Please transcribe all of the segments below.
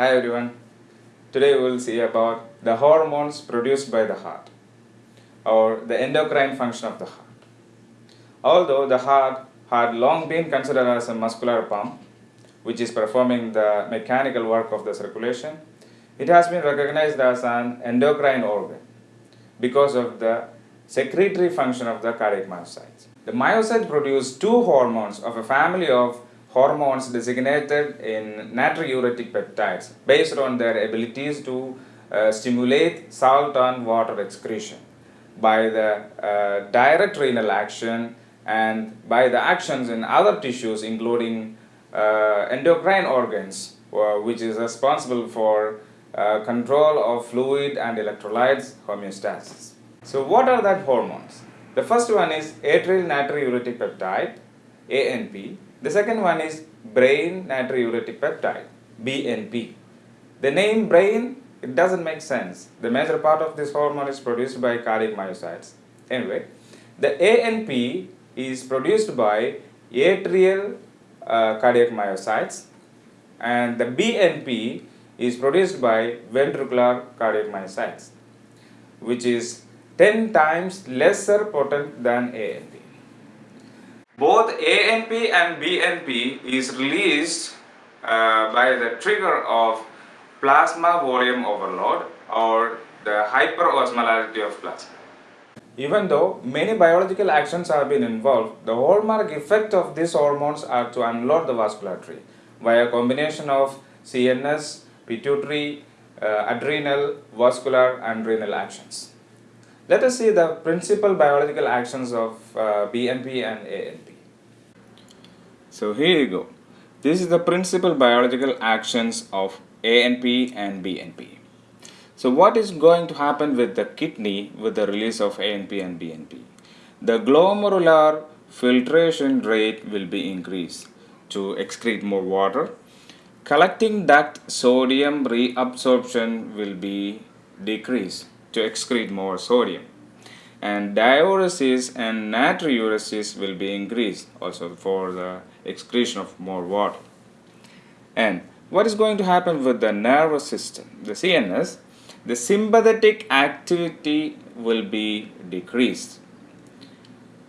Hi everyone. Today we will see about the hormones produced by the heart or the endocrine function of the heart. Although the heart had long been considered as a muscular pump which is performing the mechanical work of the circulation, it has been recognized as an endocrine organ because of the secretory function of the cardiac myocytes. The myocytes produce two hormones of a family of hormones designated in natriuretic peptides based on their abilities to uh, stimulate salt and water excretion by the uh, direct renal action and by the actions in other tissues including uh, endocrine organs uh, which is responsible for uh, control of fluid and electrolytes homeostasis. So what are that hormones? The first one is atrial natriuretic peptide ANP the second one is brain natriuretic peptide, BNP. The name brain, it doesn't make sense. The major part of this hormone is produced by cardiac myocytes. Anyway, the ANP is produced by atrial uh, cardiac myocytes and the BNP is produced by ventricular cardiac myocytes which is 10 times lesser potent than ANP. Both ANP and BNP is released uh, by the trigger of plasma volume overload or the hyperosmolarity of plasma. Even though many biological actions have been involved, the hallmark effect of these hormones are to unload the vascular via combination of CNS, pituitary, uh, adrenal, vascular and renal actions. Let us see the principal biological actions of uh, BNP and ANP. So here you go. This is the principal biological actions of ANP and BNP. So what is going to happen with the kidney with the release of ANP and BNP? The glomerular filtration rate will be increased to excrete more water. Collecting duct sodium reabsorption will be decreased to excrete more sodium and diuresis and natriuresis will be increased also for the excretion of more water. And what is going to happen with the nervous system? The CNS, the sympathetic activity will be decreased.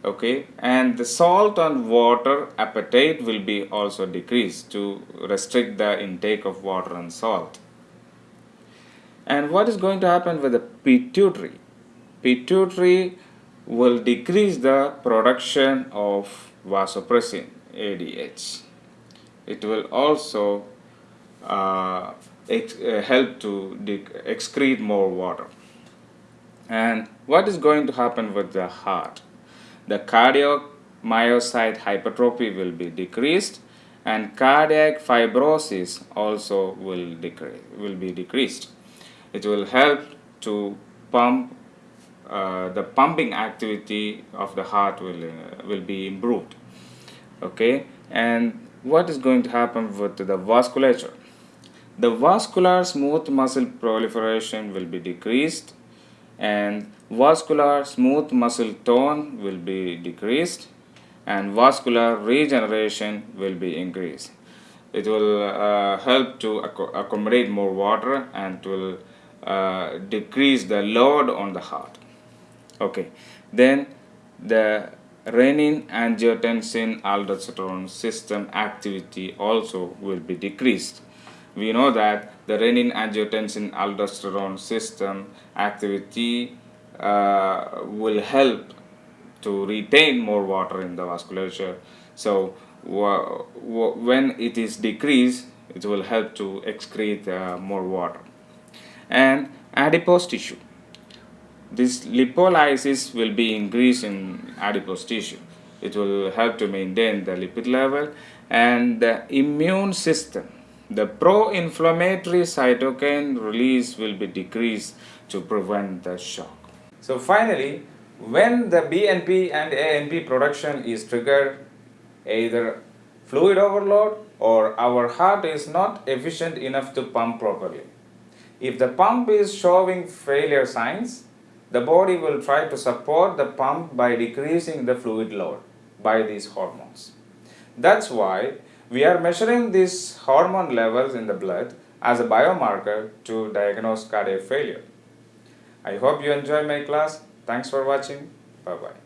Okay, and the salt and water appetite will be also decreased to restrict the intake of water and salt. And what is going to happen with the pituitary? Pituitary will decrease the production of vasopressin ADH. It will also uh, uh, help to excrete more water. And what is going to happen with the heart? The cardiac myocyte hypertrophy will be decreased and cardiac fibrosis also will, decrease, will be decreased. It will help to pump uh, the pumping activity of the heart will, uh, will be improved okay? And what is going to happen with the vasculature? The vascular smooth muscle proliferation will be decreased and vascular smooth muscle tone will be decreased and vascular regeneration will be increased. It will uh, help to accommodate more water and will uh, decrease the load on the heart okay. Then the renin angiotensin aldosterone system activity also will be decreased. We know that the renin angiotensin aldosterone system activity uh, will help to retain more water in the vasculature. So when it is decreased it will help to excrete uh, more water. And adipose tissue this lipolysis will be increased in adipose tissue. It will help to maintain the lipid level and the immune system. The pro-inflammatory cytokine release will be decreased to prevent the shock. So finally, when the BNP and ANP production is triggered, either fluid overload or our heart is not efficient enough to pump properly. If the pump is showing failure signs, the body will try to support the pump by decreasing the fluid load by these hormones. That's why we are measuring these hormone levels in the blood as a biomarker to diagnose cardiac failure. I hope you enjoy my class. Thanks for watching. Bye bye.